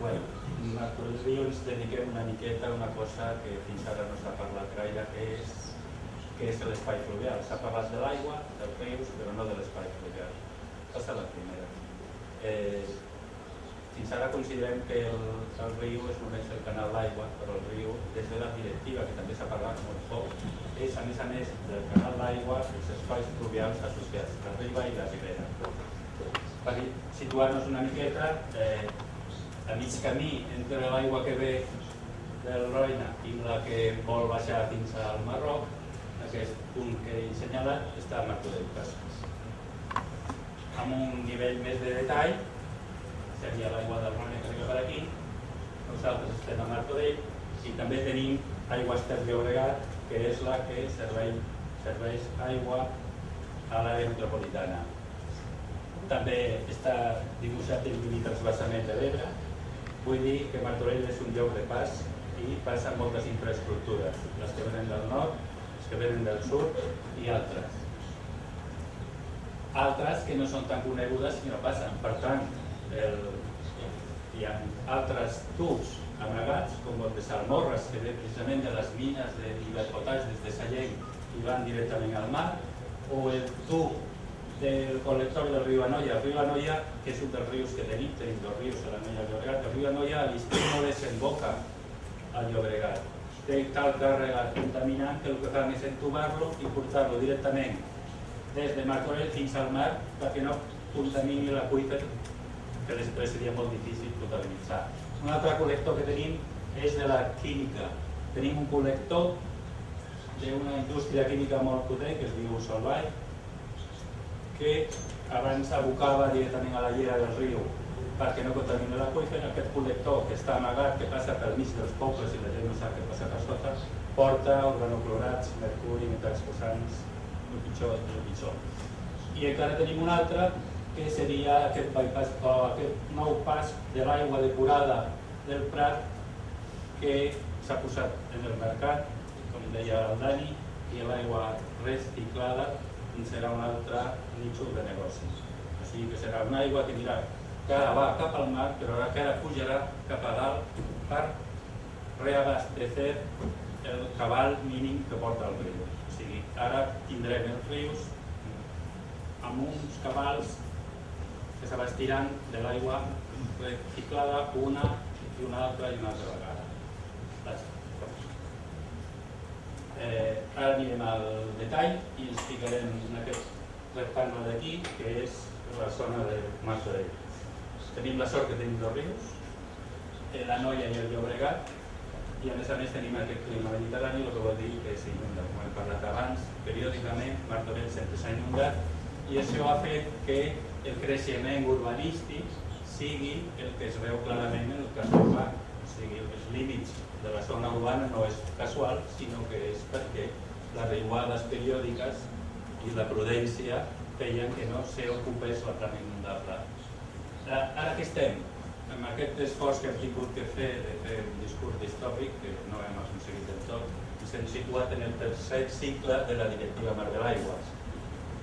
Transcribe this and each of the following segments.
bueno, nosaltres ens dediquem una miqueta a una cosa que fins ara no s'ha parlat gaire, que és, que és l'espai fluvial. S'ha parlat de l'aigua, dels rius, però no de l'espai fluvial. Aquesta és la primera. Eh, fins ara considerem que el, el riu és només el canal d'aigua, però el riu, des de la directiva, que també s'ha parlat molt poc, és a més a més del canal d'aigua els espais fluvials associats, la riba i la ribera. Per situar-nos una miqueta, eh, a mig camí entre l'aigua que ve del Roina i la que vol baixar fins al Marroc, aquest punt que he assenyalat està a Martorell Casas. Amb un nivell més de detall, seria l'aigua del Roina que arriba per aquí, nosaltres estem a Martorell i també tenim aigua Ter Llobregat, que és la que serveix, serveix aigua a l'àrea metropolitana. També està dibuixat el límit transversament de l'Ebre, Vull dir que Martorell és un lloc de pas i passen moltes infraestructures, les que venen del nord, les que venen del sud i altres. Altres que no són tan conegudes i no passen. Per tant, el, hi ha altres tubs amagats, com el de Salmorres, que ve precisament de les mines de Iberpotaix des de Sallent i van directament al mar, o el tub del col·lector del riu Anoia. El riu Anoia, que és un dels rius que tenim, tenim dos rius, a i el Llobregat, el riu Anoia a l'estiu no desemboca al Llobregat. Té tal càrrega contaminant que el que fan és entubar-lo i portar-lo directament des de Martorell fins al mar perquè no contamini l'aqüífer que després seria molt difícil potabilitzar. Un altre col·lector que tenim és de la química. Tenim un col·lector d'una indústria química molt potent que es diu Solvay, que abans abocava directament a la llera del riu perquè no contamina l'aqüífer, aquest col·lector que està amagat, que passa pel mig dels pobles i la gent no sap què passa per sota, porta organoclorats, mercuri, metalls posants, el pitjor el pitjor. I encara tenim un altre que seria aquest bypass, o aquest nou pas de l'aigua depurada del Prat que s'ha posat en el mercat, com deia el Dani, i l'aigua reciclada serà un altre nínxol de negocis. Sigui que serà una aigua que anirà ara va cap al mar, però ara que ara pujarà cap a dalt per reabastecer el cabal mínim que porta el riu. O sigui, ara tindrem els rius amb uns cabals que s'abastiran de l'aigua reciclada una i una altra i una altra vegada. Eh, ara anirem al detall i ens ficarem en aquest rectangle d'aquí, que és la zona de Martorell. Tenim la sort que tenim dos rius, eh, la Noia i el Llobregat, i a més a més tenim aquest clima mediterrani, el que vol dir que s'inunda, com hem parlat abans, periòdicament Martorell sempre s'ha inundat, i això ha fet que el creixement urbanístic sigui el que es veu clarament en el cas urbà, sigui, els límits de la zona urbana no és casual, sinó que és perquè les riuades periòdiques i la prudència feien que no s'ocupés la plana inundable. Ara que estem, amb aquest esforç que hem tingut que fer de fer un discurs distòpic, que no hem aconseguit del tot, ens hem situat en el tercer cicle de la directiva Mar de l'Aigua.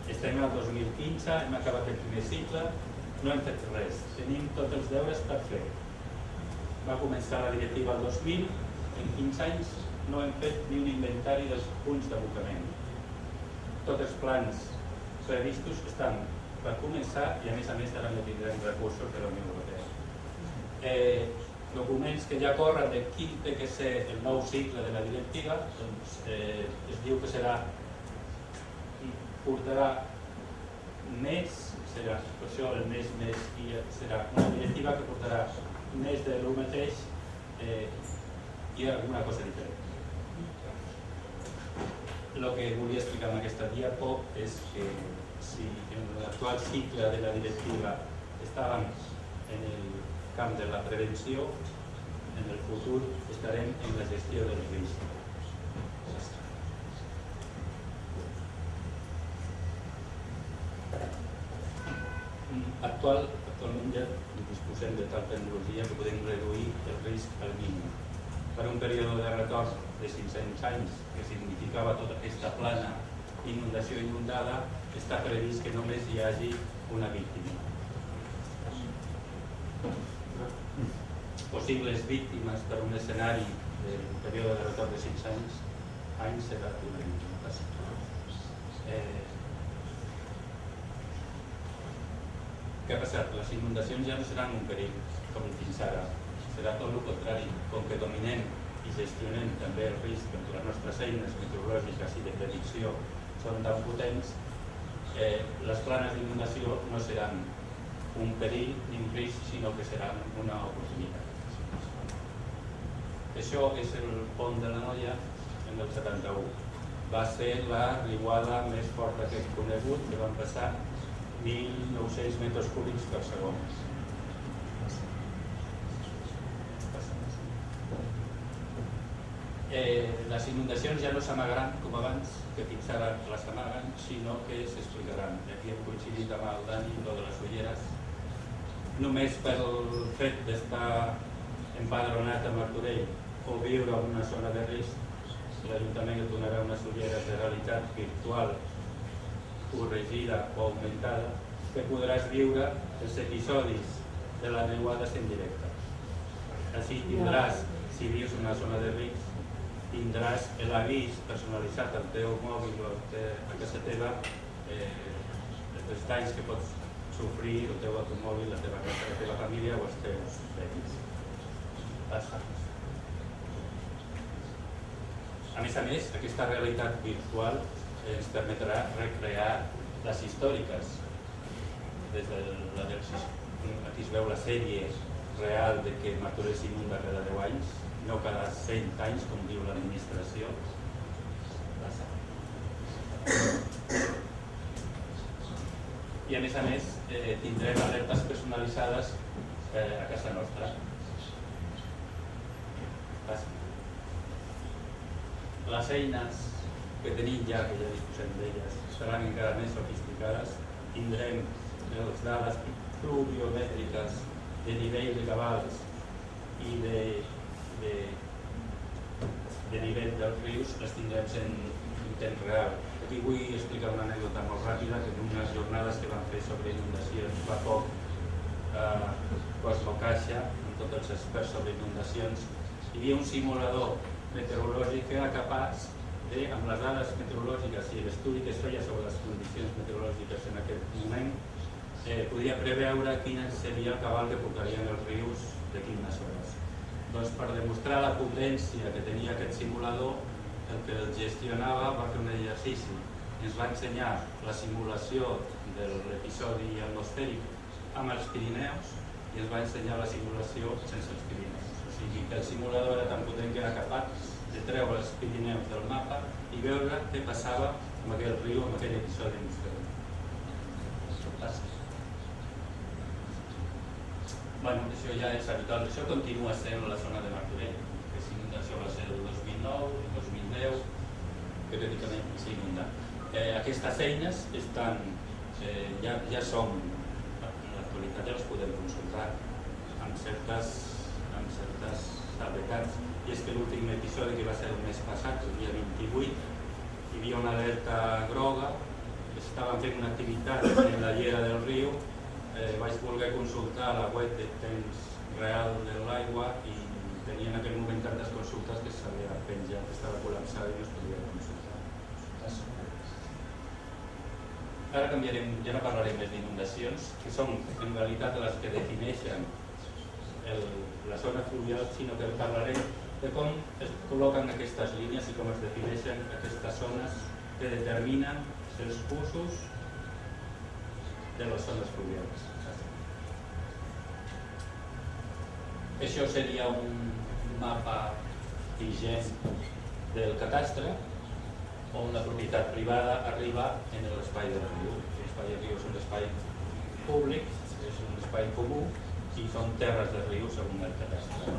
Estem al 2015, hem acabat el primer cicle, no hem fet res, tenim tots els deures per fer. Va començar la directiva el 2000, en 15 anys no hem fet ni un inventari dels punts d'abocament. Tots els plans previstos estan per començar i a més a més ara no tindrem recursos de la Unió Europea. Eh, documents que ja corren de quin té que ser el nou cicle de la directiva, doncs eh, es diu que serà portarà més, serà això el més més i serà una directiva que portarà més de lo mateix eh, i alguna cosa diferent. El que volia explicar en aquesta diapo és que si en l'actual cicle de la directiva estàvem en el camp de la prevenció, en el futur estarem en la gestió del risc. Actual, actualment ja disposem de tal tecnologia que podem reduir el risc al mínim per un període de retorn de 500 anys, que significava tota aquesta plana inundació inundada, està previst que només hi hagi una víctima. possibles víctimes per un escenari del període de retorn de 5 anys, anys serà una víctima. Eh, què ha passat? Les inundacions ja no seran un perill, com fins ara. Serà tot el contrari. Com que dominem i gestionem també el risc amb les nostres eines meteorològiques i de predicció són tan potents, eh, les planes d'inundació no seran un perill ni un risc, sinó que seran una oportunitat. Això és el pont de la Noia en el 71. Va ser la riuada més forta que hem conegut, que van passar 1.900 metres cúbics per segon. Eh, les inundacions ja no s'amagaran com abans, que fins ara les amaguen, sinó que s'explicaran. Aquí hem coincidit amb el Dani, lo de les ulleres, només pel fet d'estar empadronat a Martorell o viure en una zona de risc, l'Ajuntament donarà unes ulleres de realitat virtual corregida o augmentada que podràs viure els episodis de les riuades en directe. Així tindràs, si vius en una zona de risc, tindràs l'avís personalitzat al teu mòbil o a casa teva eh, els danys que pots sofrir el teu automòbil, la teva casa, la teva família o els teus veïns. A més a més, aquesta realitat virtual ens permetrà recrear les històriques. Des de la del, aquí es veu la sèrie real de que Martorell s'inunda cada 10 anys, no cada 100 anys, com diu l'administració. I a més a més, eh, tindrem alertes personalitzades eh, a casa nostra. Les eines que tenim ja, que ja disposem d'elles, seran encara més sofisticades. Tindrem les dades pluviomètriques de nivell de cabals i de, de, de nivell dels rius, les tindrem en, en temps real. Aquí vull explicar una anècdota molt ràpida que en unes jornades que vam fer sobre inundacions fa poc eh, Cosmo Caixa, amb tots els experts sobre inundacions, hi havia un simulador meteorològic que era capaç de, amb les dades meteorològiques i l'estudi que es feia sobre les condicions meteorològiques en aquest moment, eh, podia preveure quin seria el cabal que portarien els rius de quines hores. Doncs per demostrar la potència que tenia aquest simulador, el que el gestionava va fer un exercici ens va ensenyar la simulació de l'episodi atmosfèric amb els Pirineus i ens va ensenyar la simulació sense els Pirineus. O sigui que el simulador era tan potent que era capaç de treure els Pirineus del mapa i veure què passava amb aquell riu, amb aquell episodi atmosfèric. Bueno, això ja és habitual, això continua sent la zona de Martorell, que si inundació va ser el 2009, el 2010, neu periòdicament s'inunda. Eh, aquestes eines estan, eh, ja, ja som, en l'actualitat ja les podem consultar amb certes, amb certes salvetats. I és que l'últim episodi que va ser el mes passat, el dia 28, hi havia una alerta groga, estaven fent una activitat en la llera del riu, eh, vaig voler consultar la web de temps real de l'aigua i tenia en aquell moment tantes consultes que s'havia penjat, estava col·lapsada i no es podia consultar. Ara canviarem, ja no parlarem més d'inundacions, que són en realitat les que defineixen el, la zona fluvial, sinó que parlarem de com es col·loquen aquestes línies i com es defineixen aquestes zones que determinen els usos de les zones fluvials. Això seria un mapa vigent del catastre on la propietat privada arriba en l'espai del riu. L'espai del riu és un espai públic, és un espai comú i són terres de riu segons el catastre.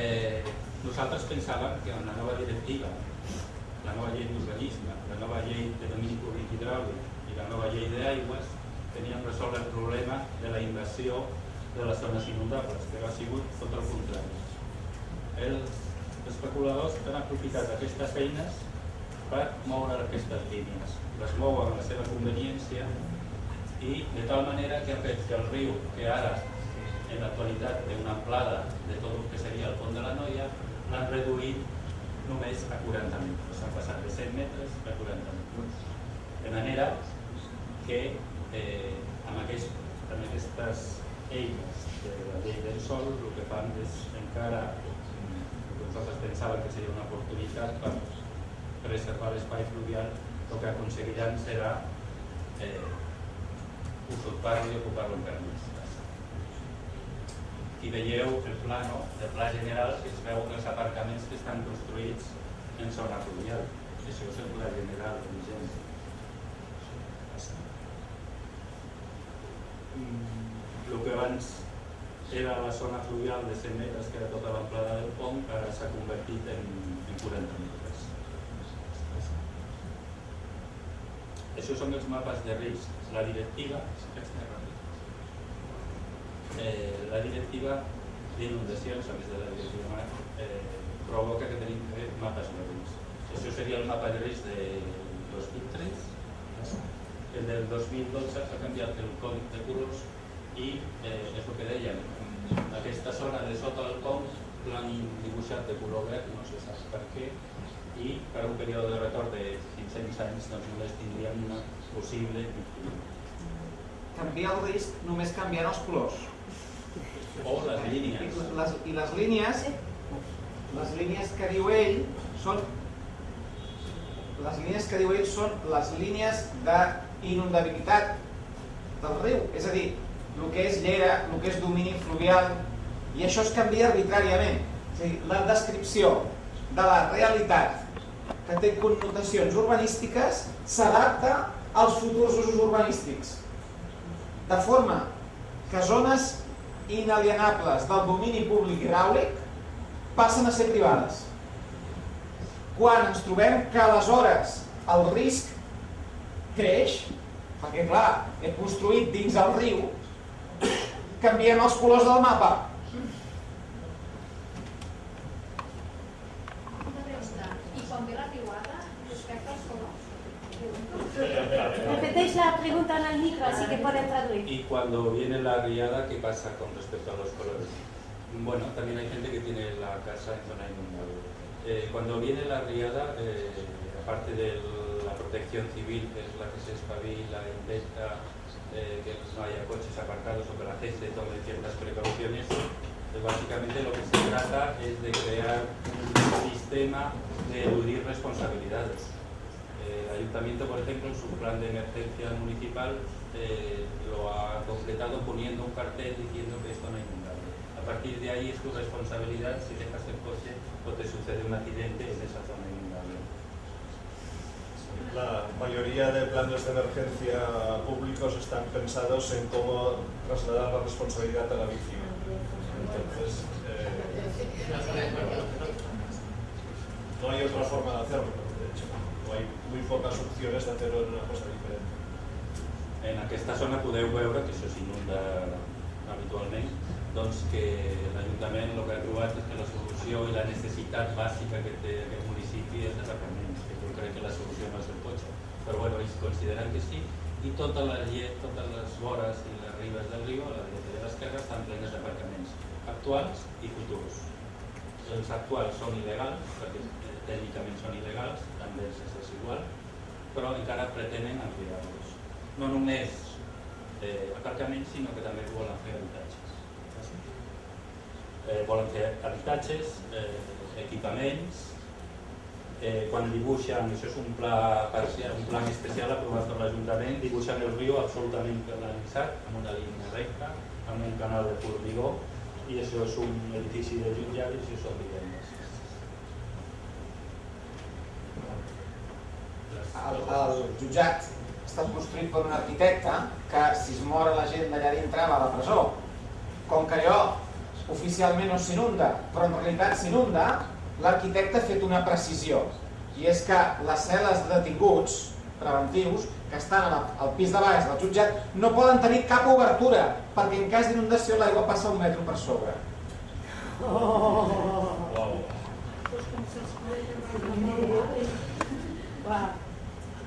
Eh, nosaltres pensàvem que en la nova directiva, la nova llei d'urbanisme, la nova llei de domini públic hidràulic i la nova llei d'aigües teníem resolt el problema de la invasió de les zones inundables, que ha sigut tot el contrari. Els especuladors han aprofitat aquestes eines per moure aquestes línies. Les mouen a la seva conveniència i de tal manera que ha fet que el riu, que ara en l'actualitat té una amplada de tot el que seria el pont de la Noia, l'han reduït només a 40 metres. Han passat de 100 metres a 40 metres. De manera que eh, amb, aquest, amb aquestes eines de la llei del sol el que fan és encara nosaltres pensàvem que seria una oportunitat per preservar l'espai fluvial el que aconseguiran serà eh, usurpar-lo i ocupar-lo encara més. I veieu el plano, el pla general, que es veu els aparcaments que estan construïts en zona fluvial. Això és el pla general vigent. El que abans era la zona fluvial de 100 metres, que era tota l'amplada del pont, ara s'ha convertit en, en 40 metres. Això són els mapes de risc. La directiva, eh, la directiva d'inundacions, a més de la directiva eh, provoca que tenim mapes de risc. Això seria el mapa de risc del 2003. El del 2012 s'ha canviat el còdic de colors i eh, és el que dèiem, aquesta zona de sota del pont l'han dibuixat de color verd, no se sap per què, i per un període de retorn de 500 anys doncs només tindríem una possible Canviar el risc només canviant els colors. O les línies. I les, i les línies, les línies que diu ell són les línies que diu ell són les línies d'inundabilitat del riu, és a dir, el que és llera, el que és domini fluvial, i això es canvia arbitràriament. És a dir, la descripció de la realitat que té connotacions urbanístiques s'adapta als futurs usos urbanístics. De forma que zones inalienables del domini públic hidràulic passen a ser privades. Quan ens trobem que aleshores el risc creix, perquè clar, he construït dins el riu, canviem els colors del mapa. Repeteix la pregunta el micro, así que pueden traducir. Y cuando viene la riada, ¿qué pasa con respecto a los colores? Bueno, también hay gente que tiene la casa en zona inundable. Eh, cuando viene la riada, eh, aparte de la protección civil, que es la que se espabila, intenta eh, que no haya coches aparcados o que la gente tome ciertas precauciones, pues básicamente lo que se trata es de crear un sistema de eludir responsabilidades el ayuntamiento, por ejemplo, en su plan de emergencia municipal eh, lo ha completado poniendo un cartel diciendo que esto no es inundable. A partir de ahí es tu responsabilidad si dejas el coche o te sucede un accidente en esa zona inundable. La mayoría de planes de emergencia públicos están pensados en cómo trasladar la responsabilidad a la víctima. Entonces, eh, no hay otra forma de hacerlo, No hay muy pocas opciones de hacer una cosa diferente. En aquesta zona podeu veure que això s'inunda habitualment, doncs que l'Ajuntament el que ha trobat és que la solució i la necessitat bàsica que té aquest municipi és d'aparcaments, que jo crec que la solució no és el cotxe, però bueno, ells consideren que sí, i totes les, totes les vores i les ribes del riu, a la dreta i a l'esquerra, estan plenes d'aparcaments actuals i futurs. Els actuals són il·legals, perquè tècnicament són il·legals, també és igual, però encara pretenen ampliar-los. No només eh, aparcaments, sinó que també volen fer habitatges. Eh, volen fer habitatges, eh, equipaments, eh, quan dibuixen, això és un pla parcial, un pla especial aprovat per l'Ajuntament, dibuixen el riu absolutament canalitzat, amb una línia recta, amb un canal de formigó, i això és un edifici de jutjat i això són vivendes. el, el jutjat està construït per un arquitecte que si es mor la gent d'allà dintre va a la presó. Com que allò oficialment no s'inunda, però en realitat s'inunda, l'arquitecte ha fet una precisió. I és que les cel·les de detinguts preventius que estan al pis de baix del jutjat no poden tenir cap obertura perquè en cas d'inundació l'aigua passa un metro per sobre. Oh. Wow.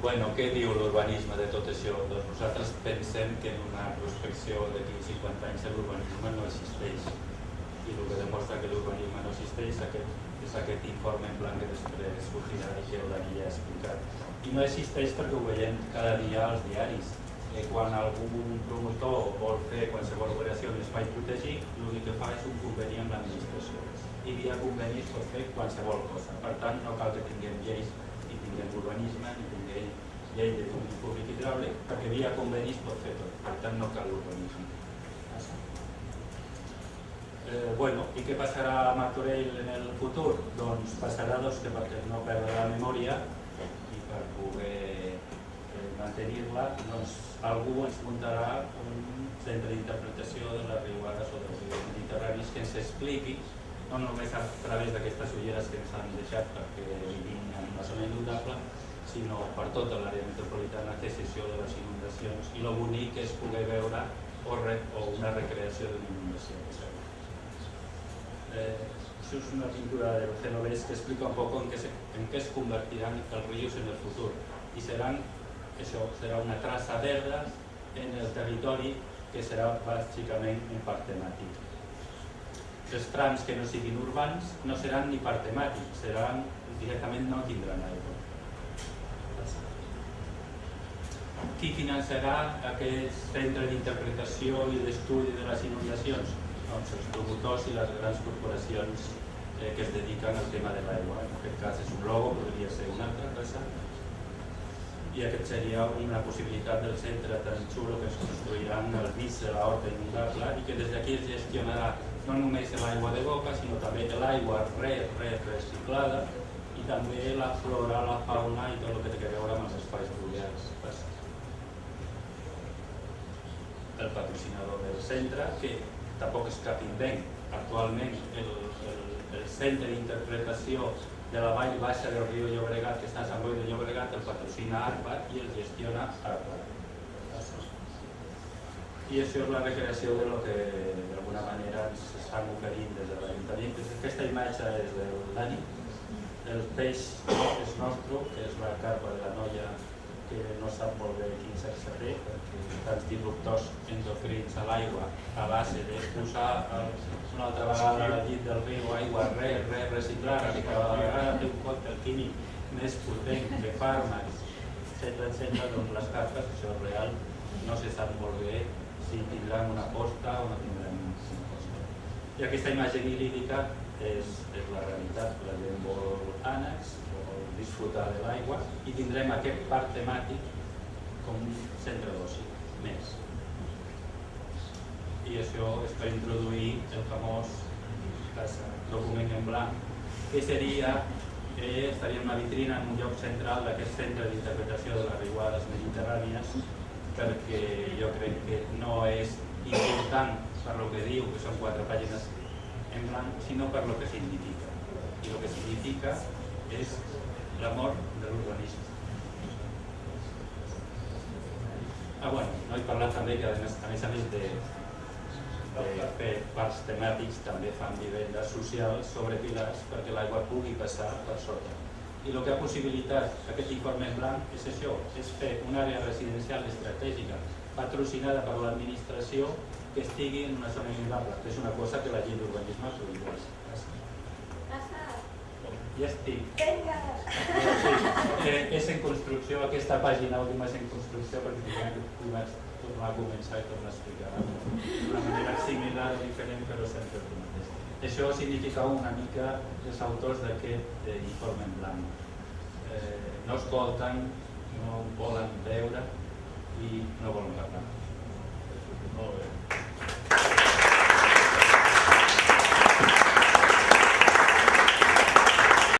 Bueno, què diu l'urbanisme de tot això? Doncs nosaltres pensem que en una prospecció d'aquí 50 anys l'urbanisme no existeix. I el que demostra que l'urbanisme no existeix aquest, és aquest informe en blanc que després que ja ha explicat. I no existeix perquè ho veiem cada dia als diaris. Eh, quan algun promotor vol fer qualsevol operació en espai protegit, l'únic que fa és un conveni amb l'administració. I via convenis pot fer qualsevol cosa. Per tant, no cal que tinguem lleis ni tinguem urbanisme ni tinguem llei de públic hidràulic, perquè via convenis pot fer tot, per tant no cal urbanisme. Eh, bueno, i què passarà a Martorell en el futur? Doncs passarà doncs, que perquè no perdre la memòria i per poder eh, mantenir-la, doncs algú ens muntarà un centre d'interpretació de les riuades o dels rius mediterranis que ens expliqui no només a través d'aquestes ulleres que ens han deixat perquè vivim en una zona inundable, sinó per tota l'àrea metropolitana que cessió de les inundacions i el bonic és poder veure o, o una recreació d'una inundació. Eh, això és una pintura del Genovés que explica un poc en què, se, en què es convertiran els rius en el futur i seran, això serà una traça verda en el territori que serà bàsicament un parc temàtic. Els trams que no siguin urbans no seran ni parc temàtic, seran directament no tindran aigua. qui finançarà aquest centre d'interpretació i d'estudi de les inundacions? Doncs els promotors i les grans corporacions eh, que es dediquen al tema de l'aigua. En aquest cas és un logo, podria ser una altra cosa. I aquest seria una possibilitat del centre tan xulo que es construiran al mig de l'horta inundable i que des d'aquí es gestionarà no només l'aigua de boca, sinó també l'aigua re, re, reciclada i també la flora, la fauna i tot el que té a veure amb els espais fluvials el patrocinador del centre, que tampoc és cap invent. Actualment el, el, el centre d'interpretació de la vall baixa del riu Llobregat, que està a Sant Boi de Llobregat, el patrocina ARPA i el gestiona ARPA. I això és la recreació de lo que d'alguna manera ens oferint des de l'Ajuntament. Aquesta imatge és del Dani, el peix és nostre, que és la carpa de la noia que no sap molt bé quin sexe té, perquè tants disruptors endocrins a l'aigua a base de posar una altra vegada al llit del riu aigua re, re, reciclada, que cada vegada té un còctel químic més potent que fàrmacs, etc etc, doncs les cartes, això és real, no se sap molt bé si tindran una posta o no tindran una posta. I aquesta imatge lírica és, és la realitat, la gent vol ànecs, disfrutar de l'aigua i tindrem aquest parc temàtic com un centre d'oci més. I això és per introduir el famós document en blanc, que seria que estaria en una vitrina en un lloc central d'aquest centre d'interpretació de les riuades mediterrànies perquè jo crec que no és important per lo que diu, que són quatre pàgines en blanc, sinó per lo que significa. I el que significa és la mort de l'urbanisme. Ah, bueno, no he parlat també que a més a més, a més de, de fer parcs temàtics també fan vivendes socials sobre pilars perquè l'aigua pugui passar per sota. I el que ha possibilitat aquest informe en blanc és això, és fer una àrea residencial estratègica patrocinada per l'administració que estigui en una zona inundable, que és una cosa que la llei d'urbanisme prohibeix ja estic. Sí, és en construcció, aquesta pàgina última és en construcció perquè ho vaig tornar a començar i tornar a explicar d'una manera similar o diferent però sempre el mateix. Això significa una mica els autors d'aquest informe en blanc. Eh, no escolten, no volen veure i no volen parlar. Molt bé.